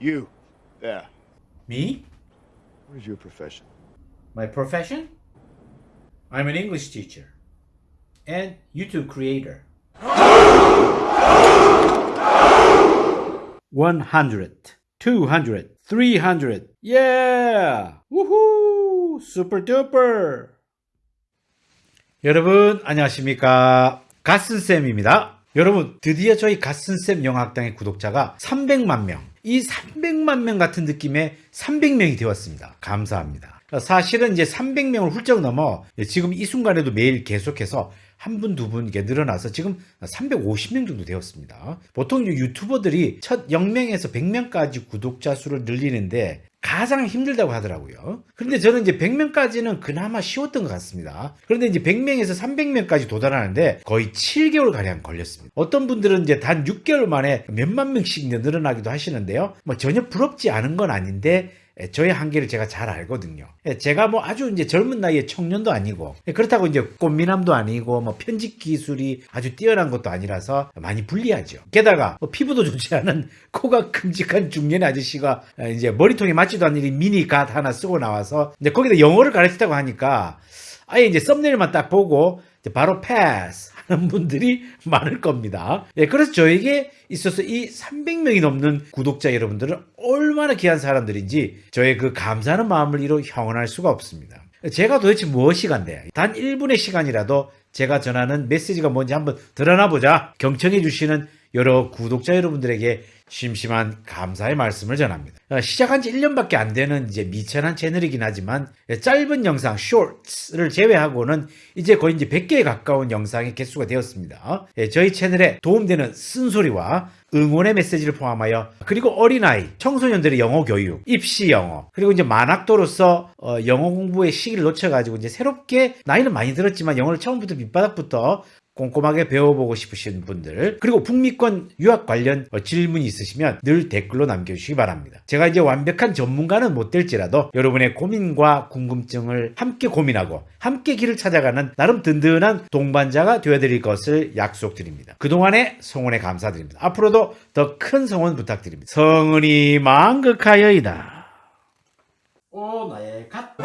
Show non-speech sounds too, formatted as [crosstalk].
You. Yeah. Me? What is your profession? My profession? I'm an English teacher and YouTube creator. 100, 200, 300. Yeah! Woohoo! Super duper! 여러분, 안녕하십니까. 갓슨쌤입니다. 여러분, 드디어 저희 갓슨쌤 영화학당의 구독자가 300만 명. 이 300만 명 같은 느낌의 300명이 되었습니다. 감사합니다. 사실은 이제 300명을 훌쩍 넘어 지금 이 순간에도 매일 계속해서 한 분, 두 분 이게 늘어나서 지금 350명 정도 되었습니다. 보통 유튜버들이 첫 0명에서 100명까지 구독자 수를 늘리는데 가장 힘들다고 하더라고요. 그런데 저는 이제 100명까지는 그나마 쉬웠던 것 같습니다. 그런데 이제 100명에서 300명까지 도달하는데 거의 7개월 가량 걸렸습니다. 어떤 분들은 이제 단 6개월 만에 몇만 명씩 늘어나기도 하시는데요. 뭐 전혀 부럽지 않은 건 아닌데 예, 저의 한계를 제가 잘 알거든요. 예, 제가 뭐 아주 이제 젊은 나이에 청년도 아니고 예, 그렇다고 이제 꽃미남도 아니고 뭐 편집 기술이 아주 뛰어난 것도 아니라서 많이 불리하죠. 게다가 뭐 피부도 좋지 않은 [laughs] 코가 큼직한 중년 아저씨가 이제 머리통에 맞지도 않는 이 미니 갓 하나 쓰고 나와서 이제 거기다 영어를 가르치다고 하니까 아예 이제 썸네일만 딱 보고 바로 패스 하는 분들이 많을 겁니다. 예, 그래서 저에게 있어서 이 300명이 넘는 구독자 여러분들은 얼마나 귀한 사람들인지 저의 그 감사하는 마음을 이루 형언할 수가 없습니다. 제가 도대체 무엇이 간대? 단 1분의 시간이라도 제가 전하는 메시지가 뭔지 한번 드러나 보자. 경청해 주시는 여러 구독자 여러분들에게 심심한 감사의 말씀을 전합니다. 어, 시작한 지 1년밖에 안 되는 이제 미천한 채널이긴 하지만 짧은 영상 쇼츠를 제외하고는 이제 거의 이제 100개에 가까운 영상의 개수가 되었습니다. 예, 저희 채널에 도움되는 쓴소리와 응원의 메시지를 포함하여 그리고 어린아이, 청소년들의 영어 교육, 입시 영어, 그리고 이제 만학도로서 어, 영어 공부의 시기를 놓쳐가지고 이제 새롭게 나이는 많이 들었지만 영어를 처음부터 밑바닥부터 꼼꼼하게 배워보고 싶으신 분들 그리고 북미권 유학 관련 어, 질문이 있으시면 늘 댓글로 남겨주시기 바랍니다. 제가 이제 완벽한 전문가는 못 될지라도 여러분의 고민과 궁금증을 함께 고민하고 함께 길을 찾아가는 나름 든든한 동반자가 되어드릴 것을 약속드립니다. 그동안의 성원에 감사드립니다. 앞으로도 더 큰 성원 부탁드립니다. 성은이 망극하여이다. 오 나의 갓